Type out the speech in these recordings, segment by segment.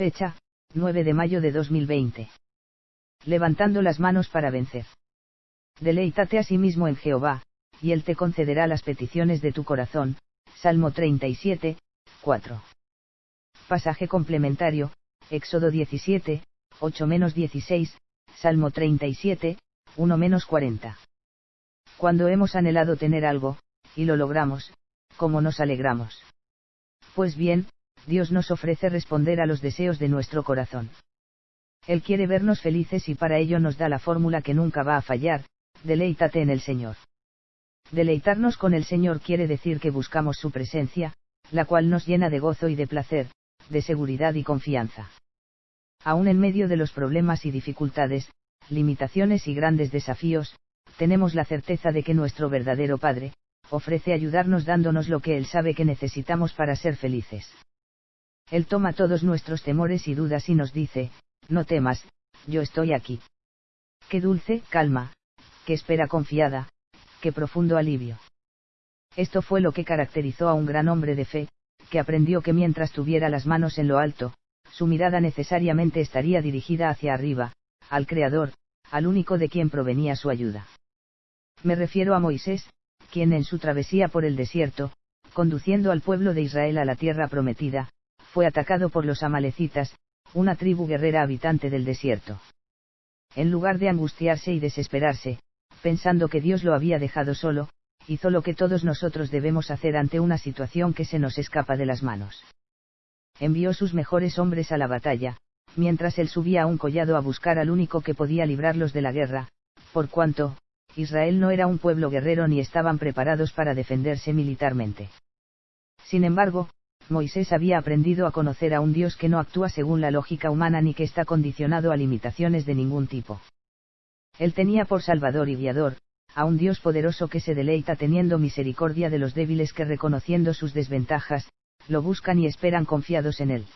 Fecha, 9 de mayo de 2020. Levantando las manos para vencer. Deleítate a sí mismo en Jehová, y Él te concederá las peticiones de tu corazón. Salmo 37, 4. Pasaje complementario, Éxodo 17, 8-16, Salmo 37, 1-40. Cuando hemos anhelado tener algo, y lo logramos, ¿cómo nos alegramos? Pues bien, Dios nos ofrece responder a los deseos de nuestro corazón. Él quiere vernos felices y para ello nos da la fórmula que nunca va a fallar, deleítate en el Señor. Deleitarnos con el Señor quiere decir que buscamos su presencia, la cual nos llena de gozo y de placer, de seguridad y confianza. Aún en medio de los problemas y dificultades, limitaciones y grandes desafíos, tenemos la certeza de que nuestro verdadero Padre, ofrece ayudarnos dándonos lo que Él sabe que necesitamos para ser felices. Él toma todos nuestros temores y dudas y nos dice, no temas, yo estoy aquí. Qué dulce, calma, qué espera confiada, qué profundo alivio. Esto fue lo que caracterizó a un gran hombre de fe, que aprendió que mientras tuviera las manos en lo alto, su mirada necesariamente estaría dirigida hacia arriba, al Creador, al único de quien provenía su ayuda. Me refiero a Moisés, quien en su travesía por el desierto, conduciendo al pueblo de Israel a la tierra prometida, fue atacado por los amalecitas, una tribu guerrera habitante del desierto. En lugar de angustiarse y desesperarse, pensando que Dios lo había dejado solo, hizo lo que todos nosotros debemos hacer ante una situación que se nos escapa de las manos. Envió sus mejores hombres a la batalla, mientras él subía a un collado a buscar al único que podía librarlos de la guerra, por cuanto, Israel no era un pueblo guerrero ni estaban preparados para defenderse militarmente. Sin embargo, Moisés había aprendido a conocer a un Dios que no actúa según la lógica humana ni que está condicionado a limitaciones de ningún tipo. Él tenía por Salvador y Guiador, a un Dios poderoso que se deleita teniendo misericordia de los débiles que reconociendo sus desventajas, lo buscan y esperan confiados en él.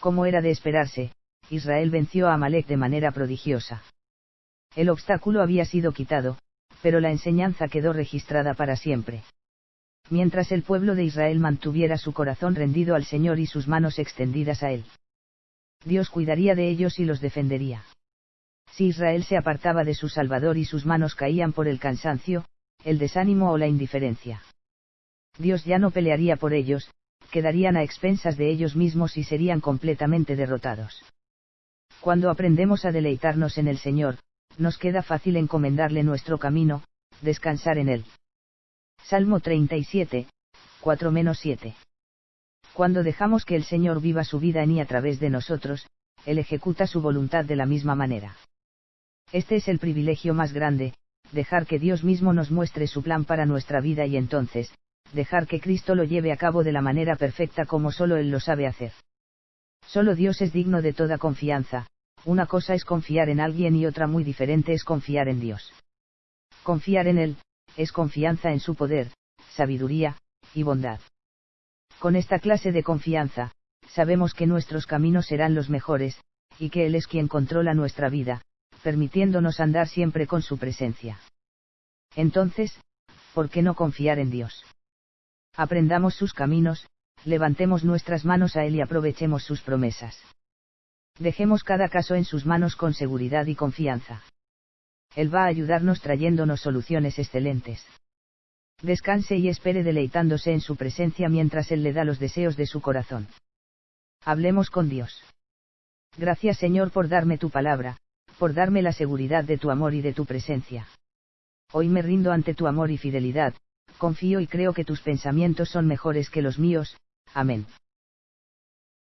Como era de esperarse, Israel venció a Amalek de manera prodigiosa. El obstáculo había sido quitado, pero la enseñanza quedó registrada para siempre. Mientras el pueblo de Israel mantuviera su corazón rendido al Señor y sus manos extendidas a Él. Dios cuidaría de ellos y los defendería. Si Israel se apartaba de su Salvador y sus manos caían por el cansancio, el desánimo o la indiferencia. Dios ya no pelearía por ellos, quedarían a expensas de ellos mismos y serían completamente derrotados. Cuando aprendemos a deleitarnos en el Señor, nos queda fácil encomendarle nuestro camino, descansar en él. Salmo 37, 4-7. Cuando dejamos que el Señor viva su vida en y a través de nosotros, Él ejecuta su voluntad de la misma manera. Este es el privilegio más grande, dejar que Dios mismo nos muestre su plan para nuestra vida y entonces, dejar que Cristo lo lleve a cabo de la manera perfecta como solo Él lo sabe hacer. Solo Dios es digno de toda confianza, una cosa es confiar en alguien y otra muy diferente es confiar en Dios. Confiar en Él, es confianza en su poder, sabiduría, y bondad. Con esta clase de confianza, sabemos que nuestros caminos serán los mejores, y que Él es quien controla nuestra vida, permitiéndonos andar siempre con su presencia. Entonces, ¿por qué no confiar en Dios? Aprendamos sus caminos, levantemos nuestras manos a Él y aprovechemos sus promesas. Dejemos cada caso en sus manos con seguridad y confianza. Él va a ayudarnos trayéndonos soluciones excelentes. Descanse y espere deleitándose en su presencia mientras Él le da los deseos de su corazón. Hablemos con Dios. Gracias Señor por darme tu palabra, por darme la seguridad de tu amor y de tu presencia. Hoy me rindo ante tu amor y fidelidad, confío y creo que tus pensamientos son mejores que los míos, amén.